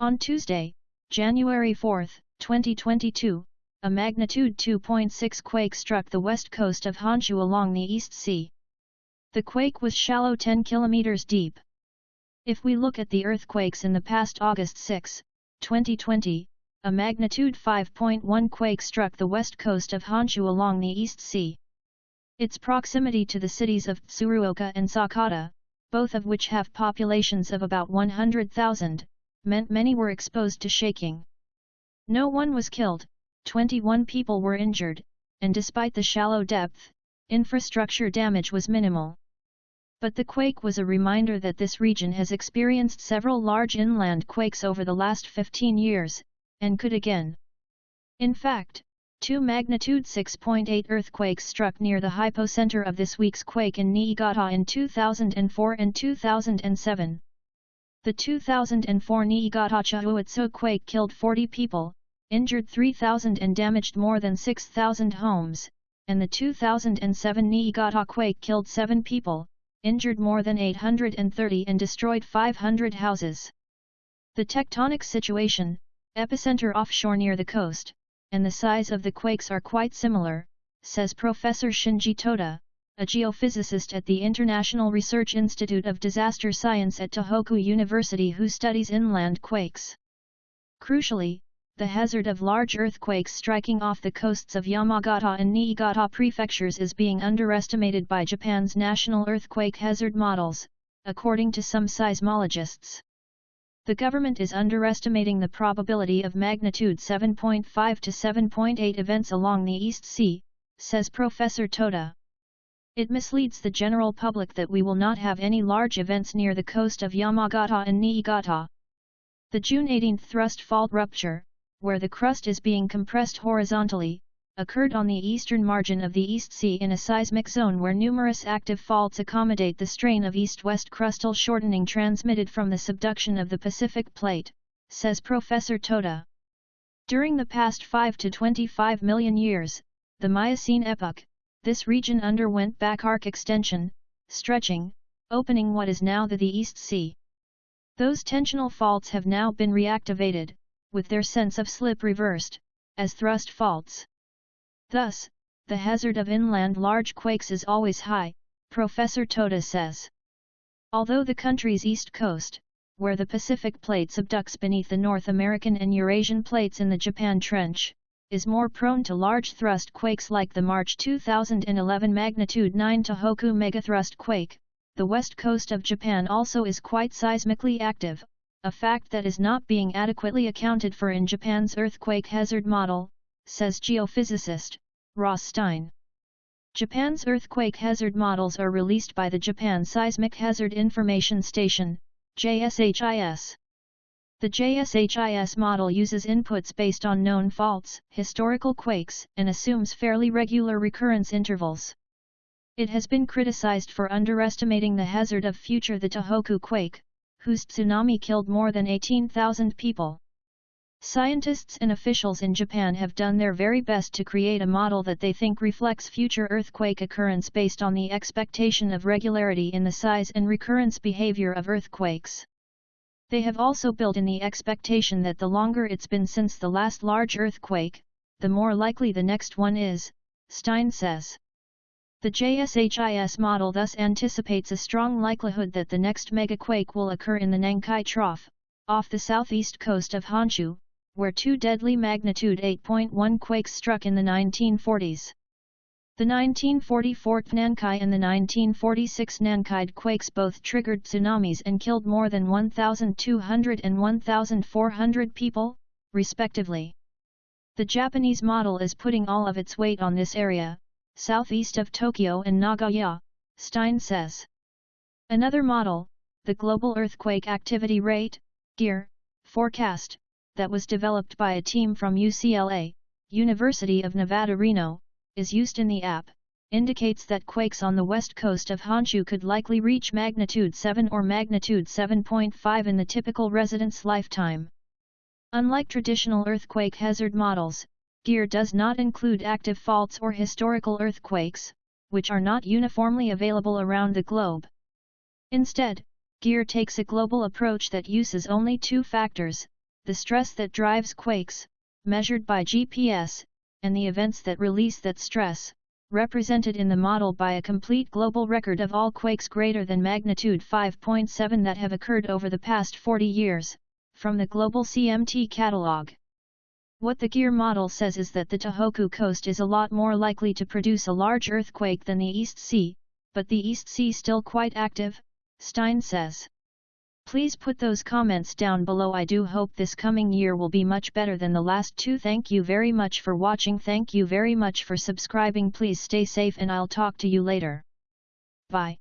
On Tuesday, January 4, 2022, a magnitude 2.6 quake struck the west coast of Honshu along the East Sea. The quake was shallow 10 kilometers deep. If we look at the earthquakes in the past August 6, 2020, a magnitude 5.1 quake struck the west coast of Honshu along the East Sea. Its proximity to the cities of Tsuruoka and Sakata, both of which have populations of about 100,000, meant many were exposed to shaking. No one was killed, 21 people were injured, and despite the shallow depth, infrastructure damage was minimal. But the quake was a reminder that this region has experienced several large inland quakes over the last 15 years, and could again. In fact, two magnitude 6.8 earthquakes struck near the hypocenter of this week's quake in Niigata in 2004 and 2007. The 2004 Niigata Chuetsu quake killed 40 people, injured 3,000 and damaged more than 6,000 homes, and the 2007 Niigata quake killed 7 people, injured more than 830 and destroyed 500 houses. The tectonic situation, epicenter offshore near the coast, and the size of the quakes are quite similar, says Professor Shinji Toda, a geophysicist at the International Research Institute of Disaster Science at Tohoku University who studies inland quakes. Crucially, the hazard of large earthquakes striking off the coasts of Yamagata and Niigata prefectures is being underestimated by Japan's national earthquake hazard models, according to some seismologists. The government is underestimating the probability of magnitude 7.5 to 7.8 events along the East Sea, says Professor Toda. It misleads the general public that we will not have any large events near the coast of Yamagata and Niigata. The June 18 thrust fault rupture, where the crust is being compressed horizontally, occurred on the eastern margin of the East Sea in a seismic zone where numerous active faults accommodate the strain of east-west crustal shortening transmitted from the subduction of the Pacific Plate, says Professor Toda. During the past 5 to 25 million years, the Miocene epoch, this region underwent back arc extension, stretching, opening what is now the, the East Sea. Those tensional faults have now been reactivated, with their sense of slip reversed, as thrust faults. Thus, the hazard of inland large quakes is always high, Professor Toda says. Although the country's east coast, where the Pacific Plate subducts beneath the North American and Eurasian plates in the Japan Trench, is more prone to large thrust quakes like the March 2011 magnitude 9 Tohoku megathrust quake, the west coast of Japan also is quite seismically active, a fact that is not being adequately accounted for in Japan's earthquake hazard model, says geophysicist, Ross Stein. Japan's earthquake hazard models are released by the Japan Seismic Hazard Information Station, JSHIS. The JSHIS model uses inputs based on known faults, historical quakes, and assumes fairly regular recurrence intervals. It has been criticized for underestimating the hazard of future the Tohoku quake, whose tsunami killed more than 18,000 people. Scientists and officials in Japan have done their very best to create a model that they think reflects future earthquake occurrence based on the expectation of regularity in the size and recurrence behavior of earthquakes. They have also built in the expectation that the longer it's been since the last large earthquake, the more likely the next one is, Stein says. The JSHIS model thus anticipates a strong likelihood that the next megaquake will occur in the Nankai Trough, off the southeast coast of Honshu, where two deadly magnitude 8.1 quakes struck in the 1940s. The 1944 Nankai and the 1946 Nankai quakes both triggered tsunamis and killed more than 1,200 and 1,400 people, respectively. The Japanese model is putting all of its weight on this area, southeast of Tokyo and Nagoya, Stein says. Another model, the Global Earthquake Activity Rate, GEAR, forecast, that was developed by a team from UCLA, University of Nevada Reno, is used in the app, indicates that quakes on the west coast of Honshu could likely reach magnitude 7 or magnitude 7.5 in the typical resident's lifetime. Unlike traditional earthquake hazard models, GEAR does not include active faults or historical earthquakes, which are not uniformly available around the globe. Instead, GEAR takes a global approach that uses only two factors, the stress that drives quakes, measured by GPS, and the events that release that stress, represented in the model by a complete global record of all quakes greater than magnitude 5.7 that have occurred over the past 40 years, from the Global CMT catalog. What the GEAR model says is that the Tohoku coast is a lot more likely to produce a large earthquake than the East Sea, but the East Sea still quite active, Stein says. Please put those comments down below I do hope this coming year will be much better than the last two thank you very much for watching thank you very much for subscribing please stay safe and I'll talk to you later. Bye.